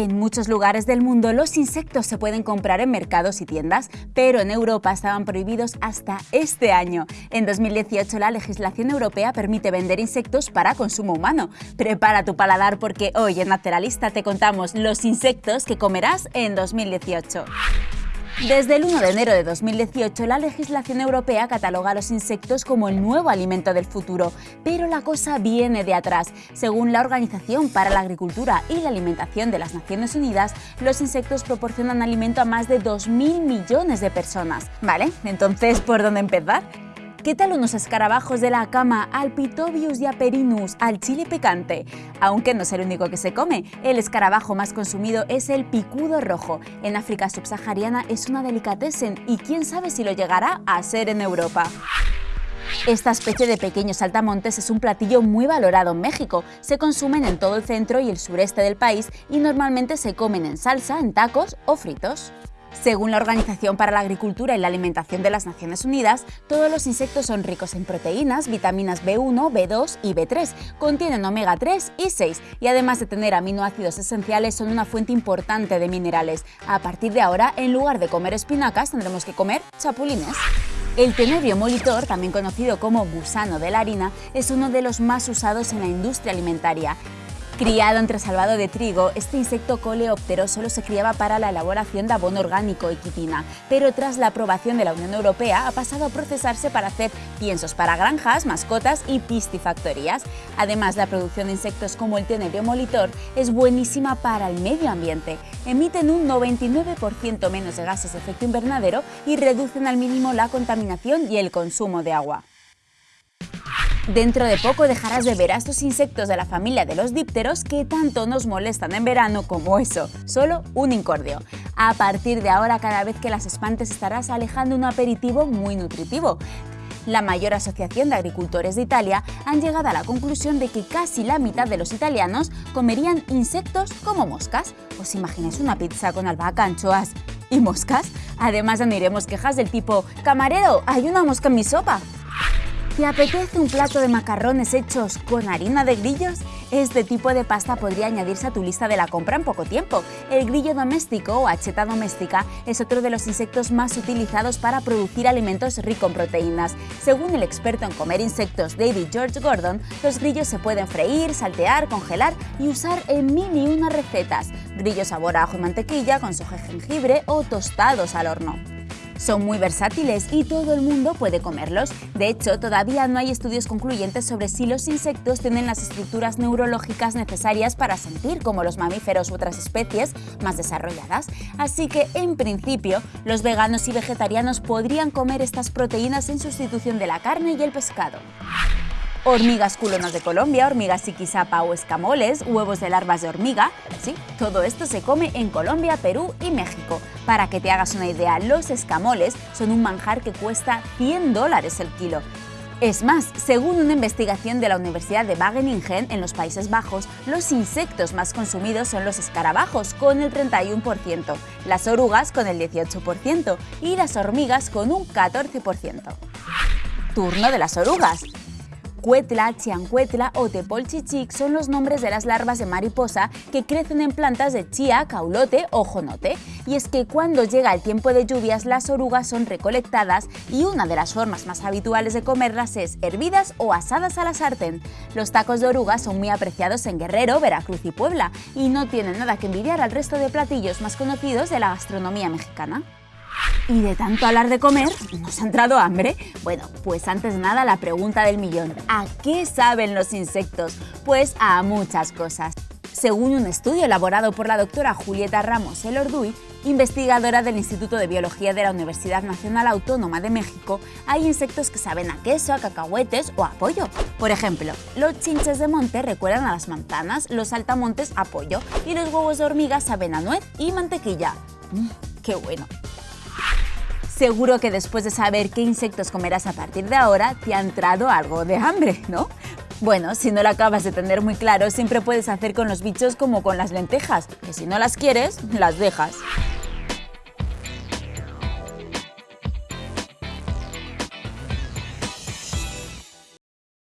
En muchos lugares del mundo los insectos se pueden comprar en mercados y tiendas, pero en Europa estaban prohibidos hasta este año. En 2018 la legislación europea permite vender insectos para consumo humano. Prepara tu paladar porque hoy en Naturalista te contamos los insectos que comerás en 2018. Desde el 1 de enero de 2018, la legislación europea cataloga a los insectos como el nuevo alimento del futuro, pero la cosa viene de atrás. Según la Organización para la Agricultura y la Alimentación de las Naciones Unidas, los insectos proporcionan alimento a más de 2.000 millones de personas. ¿Vale? Entonces, ¿por dónde empezar? ¿Qué tal unos escarabajos de la cama, Alpitobius diaperinus, al chile picante? Aunque no es el único que se come, el escarabajo más consumido es el picudo rojo. En África subsahariana es una delicatessen y quién sabe si lo llegará a ser en Europa. Esta especie de pequeños saltamontes es un platillo muy valorado en México. Se consumen en todo el centro y el sureste del país y normalmente se comen en salsa, en tacos o fritos. Según la Organización para la Agricultura y la Alimentación de las Naciones Unidas, todos los insectos son ricos en proteínas, vitaminas B1, B2 y B3, contienen omega 3 y 6 y además de tener aminoácidos esenciales son una fuente importante de minerales. A partir de ahora, en lugar de comer espinacas, tendremos que comer chapulines. El tenebrio molitor, también conocido como gusano de la harina, es uno de los más usados en la industria alimentaria. Criado entre salvado de trigo, este insecto coleóptero solo se criaba para la elaboración de abono orgánico y quitina, pero tras la aprobación de la Unión Europea ha pasado a procesarse para hacer piensos para granjas, mascotas y piscifactorías. Además, la producción de insectos como el tenebrio molitor es buenísima para el medio ambiente. Emiten un 99% menos de gases de efecto invernadero y reducen al mínimo la contaminación y el consumo de agua. Dentro de poco dejarás de ver a estos insectos de la familia de los dípteros que tanto nos molestan en verano como eso, solo un incordio. A partir de ahora, cada vez que las espantes estarás alejando un aperitivo muy nutritivo. La mayor asociación de agricultores de Italia han llegado a la conclusión de que casi la mitad de los italianos comerían insectos como moscas. ¿Os imagináis una pizza con albahaca, anchoas y moscas? Además añadiremos quejas del tipo «Camarero, hay una mosca en mi sopa». ¿Te apetece un plato de macarrones hechos con harina de grillos? Este tipo de pasta podría añadirse a tu lista de la compra en poco tiempo. El grillo doméstico o acheta doméstica es otro de los insectos más utilizados para producir alimentos ricos en proteínas. Según el experto en comer insectos David George Gordon, los grillos se pueden freír, saltear, congelar y usar en mil y recetas. Grillos sabor a ajo y mantequilla con soja jengibre o tostados al horno. Son muy versátiles y todo el mundo puede comerlos. De hecho, todavía no hay estudios concluyentes sobre si los insectos tienen las estructuras neurológicas necesarias para sentir como los mamíferos u otras especies más desarrolladas. Así que, en principio, los veganos y vegetarianos podrían comer estas proteínas en sustitución de la carne y el pescado hormigas culonas de Colombia, hormigas siquisapa o escamoles, huevos de larvas de hormiga. Sí, todo esto se come en Colombia, Perú y México. Para que te hagas una idea, los escamoles son un manjar que cuesta 100 dólares el kilo. Es más, según una investigación de la Universidad de Wageningen en los Países Bajos, los insectos más consumidos son los escarabajos con el 31%, las orugas con el 18% y las hormigas con un 14%. Turno de las orugas. Cuetla, chiancuetla o tepolchichic son los nombres de las larvas de mariposa que crecen en plantas de chía, caulote o jonote. Y es que cuando llega el tiempo de lluvias las orugas son recolectadas y una de las formas más habituales de comerlas es hervidas o asadas a la sartén. Los tacos de orugas son muy apreciados en Guerrero, Veracruz y Puebla y no tienen nada que envidiar al resto de platillos más conocidos de la gastronomía mexicana. Y de tanto hablar de comer, ¿nos ha entrado hambre? Bueno, pues antes nada la pregunta del millón. ¿A qué saben los insectos? Pues a muchas cosas. Según un estudio elaborado por la doctora Julieta Ramos Elorduy, investigadora del Instituto de Biología de la Universidad Nacional Autónoma de México, hay insectos que saben a queso, a cacahuetes o a pollo. Por ejemplo, los chinches de monte recuerdan a las manzanas, los saltamontes a pollo y los huevos de hormiga saben a nuez y mantequilla. Mm, ¡Qué bueno! Seguro que después de saber qué insectos comerás a partir de ahora, te ha entrado algo de hambre, ¿no? Bueno, si no lo acabas de tener muy claro, siempre puedes hacer con los bichos como con las lentejas, que si no las quieres, las dejas.